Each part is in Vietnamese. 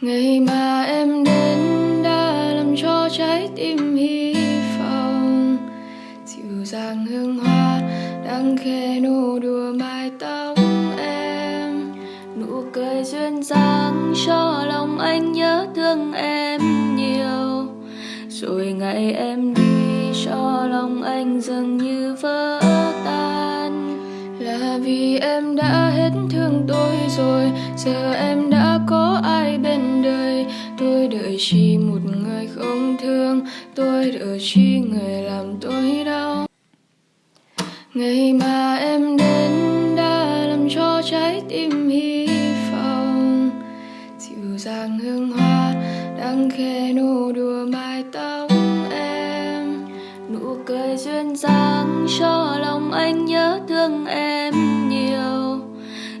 ngày mà em đến đã làm cho trái tim hy vọng. Dịu dàng hương hoa đang khẽ nụ đùa mái tóc em. Nụ cười duyên dáng cho lòng anh nhớ thương em nhiều. Rồi ngày em đi, cho lòng anh dường như vỡ tan. Là vì em đã hết thương tôi rồi, giờ em tôi đợi chỉ một người không thương tôi đợi chỉ người làm tôi đau. Ngày mà em đến đã làm cho trái tim hy vọng. Dịu dàng hương hoa đang khẽ nụ đùa mái tóc em. Nụ cười duyên dáng cho lòng anh nhớ thương em nhiều.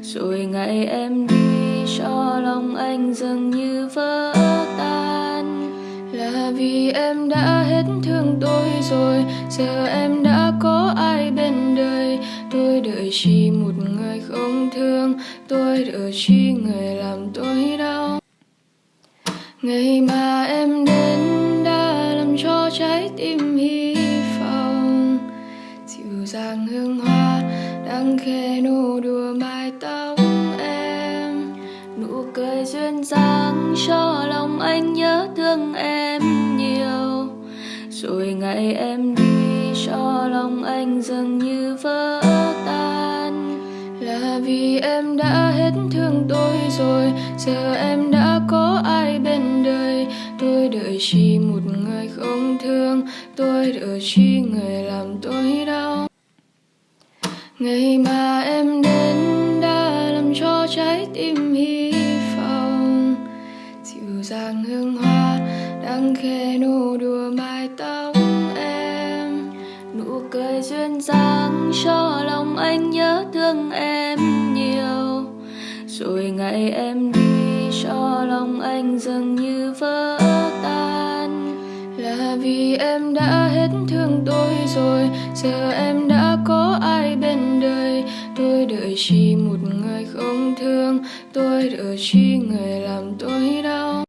Rồi ngày em đi, cho lòng anh dường như vỡ vì em đã hết thương tôi rồi. Giờ em đã có ai bên đời? Tôi đợi chỉ một người không thương. Tôi đợi chỉ người làm tôi đau. Ngày mà em đến đã làm cho trái tim hy vọng. Dịu dàng hương hoa đang khẽ nụ đùa mái tóc em. Nụ cười duyên dáng cho lòng anh nhớ thương em rồi ngày em đi, cho lòng anh dường như vỡ tan. Là vì em đã hết thương tôi rồi, giờ em đã có ai bên đời? Tôi đợi chỉ một người không thương, tôi đợi chỉ người làm tôi đau. Ngày mà em đến đã làm cho trái tim hy vọng, dịu dàng hương hoa nắng khẽ nụ đùa mái tóc em, nụ cười duyên dáng cho lòng anh nhớ thương em nhiều. Rồi ngày em đi, cho lòng anh dường như vỡ tan. Là vì em đã hết thương tôi rồi, giờ em đã có ai bên đời. Tôi đợi chỉ một người không thương, tôi đợi chỉ người làm tôi đau.